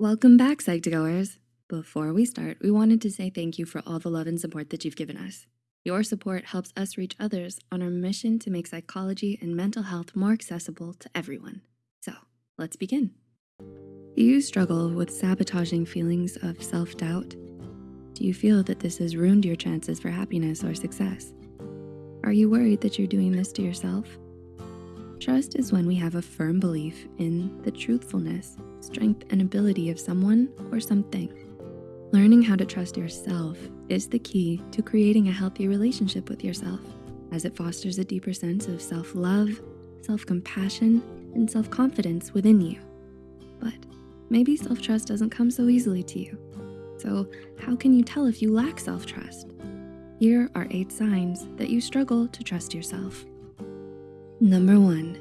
Welcome back, Psych2Goers. Before we start, we wanted to say thank you for all the love and support that you've given us. Your support helps us reach others on our mission to make psychology and mental health more accessible to everyone. So let's begin. Do you struggle with sabotaging feelings of self-doubt? Do you feel that this has ruined your chances for happiness or success? Are you worried that you're doing this to yourself? Trust is when we have a firm belief in the truthfulness, strength, and ability of someone or something. Learning how to trust yourself is the key to creating a healthy relationship with yourself as it fosters a deeper sense of self-love, self-compassion, and self-confidence within you. But maybe self-trust doesn't come so easily to you. So how can you tell if you lack self-trust? Here are eight signs that you struggle to trust yourself. Number one,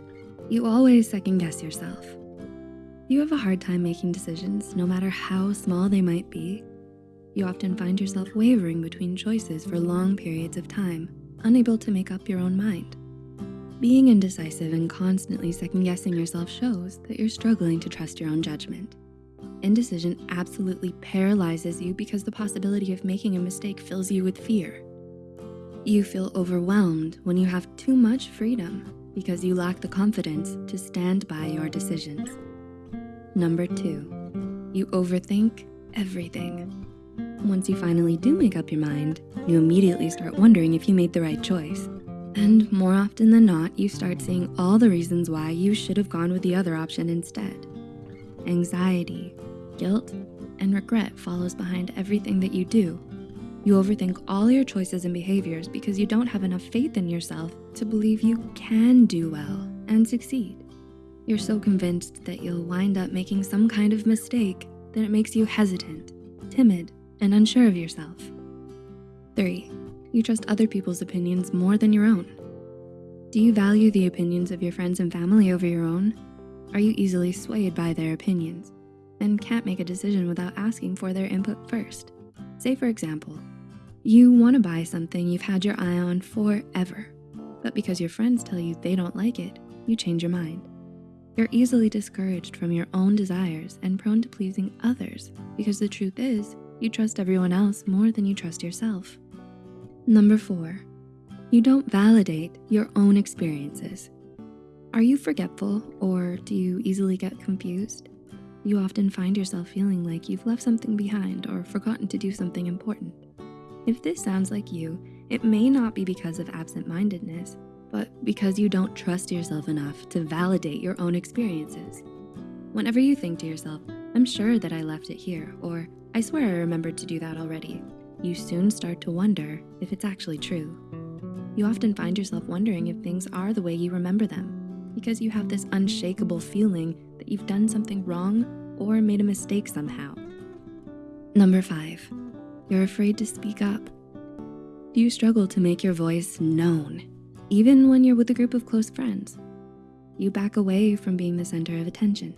you always second guess yourself. You have a hard time making decisions, no matter how small they might be. You often find yourself wavering between choices for long periods of time, unable to make up your own mind. Being indecisive and constantly second guessing yourself shows that you're struggling to trust your own judgment. Indecision absolutely paralyzes you because the possibility of making a mistake fills you with fear. You feel overwhelmed when you have too much freedom because you lack the confidence to stand by your decisions. Number two, you overthink everything. Once you finally do make up your mind, you immediately start wondering if you made the right choice. And more often than not, you start seeing all the reasons why you should have gone with the other option instead. Anxiety, guilt, and regret follows behind everything that you do you overthink all your choices and behaviors because you don't have enough faith in yourself to believe you can do well and succeed. You're so convinced that you'll wind up making some kind of mistake that it makes you hesitant, timid, and unsure of yourself. Three, you trust other people's opinions more than your own. Do you value the opinions of your friends and family over your own? Are you easily swayed by their opinions and can't make a decision without asking for their input first? Say for example, you wanna buy something you've had your eye on forever, but because your friends tell you they don't like it, you change your mind. You're easily discouraged from your own desires and prone to pleasing others because the truth is you trust everyone else more than you trust yourself. Number four, you don't validate your own experiences. Are you forgetful or do you easily get confused? you often find yourself feeling like you've left something behind or forgotten to do something important. If this sounds like you, it may not be because of absent-mindedness, but because you don't trust yourself enough to validate your own experiences. Whenever you think to yourself, I'm sure that I left it here, or I swear I remembered to do that already, you soon start to wonder if it's actually true. You often find yourself wondering if things are the way you remember them because you have this unshakable feeling that you've done something wrong or made a mistake somehow. Number five, you're afraid to speak up. Do you struggle to make your voice known, even when you're with a group of close friends? You back away from being the center of attention.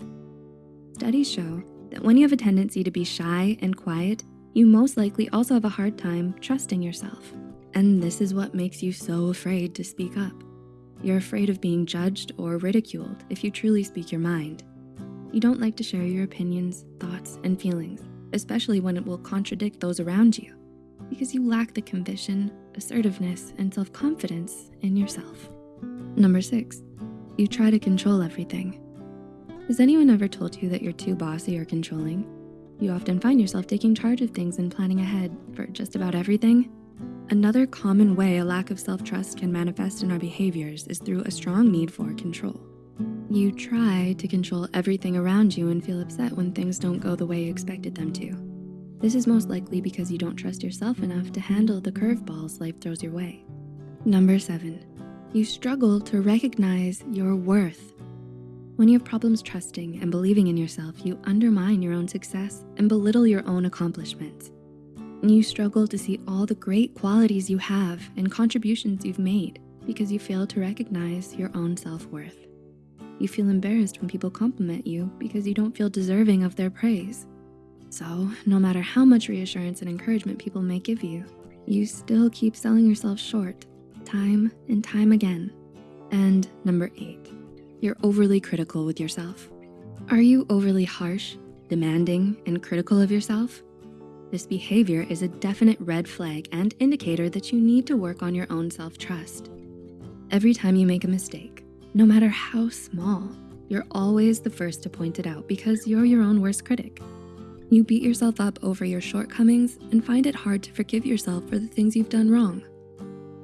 Studies show that when you have a tendency to be shy and quiet, you most likely also have a hard time trusting yourself. And this is what makes you so afraid to speak up. You're afraid of being judged or ridiculed if you truly speak your mind. You don't like to share your opinions, thoughts, and feelings, especially when it will contradict those around you because you lack the conviction, assertiveness, and self-confidence in yourself. Number six, you try to control everything. Has anyone ever told you that you're too bossy or controlling? You often find yourself taking charge of things and planning ahead for just about everything. Another common way a lack of self-trust can manifest in our behaviors is through a strong need for control. You try to control everything around you and feel upset when things don't go the way you expected them to. This is most likely because you don't trust yourself enough to handle the curveballs life throws your way. Number seven, you struggle to recognize your worth. When you have problems trusting and believing in yourself, you undermine your own success and belittle your own accomplishments. You struggle to see all the great qualities you have and contributions you've made because you fail to recognize your own self-worth. You feel embarrassed when people compliment you because you don't feel deserving of their praise. So no matter how much reassurance and encouragement people may give you, you still keep selling yourself short time and time again. And number eight, you're overly critical with yourself. Are you overly harsh, demanding, and critical of yourself? This behavior is a definite red flag and indicator that you need to work on your own self-trust. Every time you make a mistake, no matter how small, you're always the first to point it out because you're your own worst critic. You beat yourself up over your shortcomings and find it hard to forgive yourself for the things you've done wrong.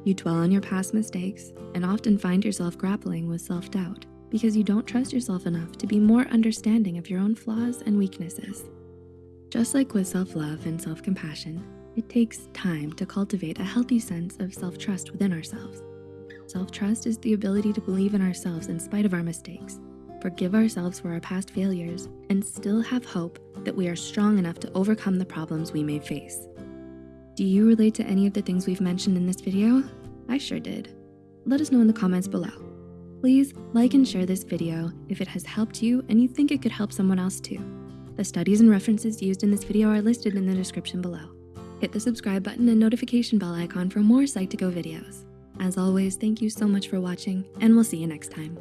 You dwell on your past mistakes and often find yourself grappling with self-doubt because you don't trust yourself enough to be more understanding of your own flaws and weaknesses. Just like with self-love and self-compassion, it takes time to cultivate a healthy sense of self-trust within ourselves. Self-trust is the ability to believe in ourselves in spite of our mistakes, forgive ourselves for our past failures, and still have hope that we are strong enough to overcome the problems we may face. Do you relate to any of the things we've mentioned in this video? I sure did. Let us know in the comments below. Please like and share this video if it has helped you and you think it could help someone else too. The studies and references used in this video are listed in the description below. Hit the subscribe button and notification bell icon for more Psych2Go videos. As always, thank you so much for watching and we'll see you next time.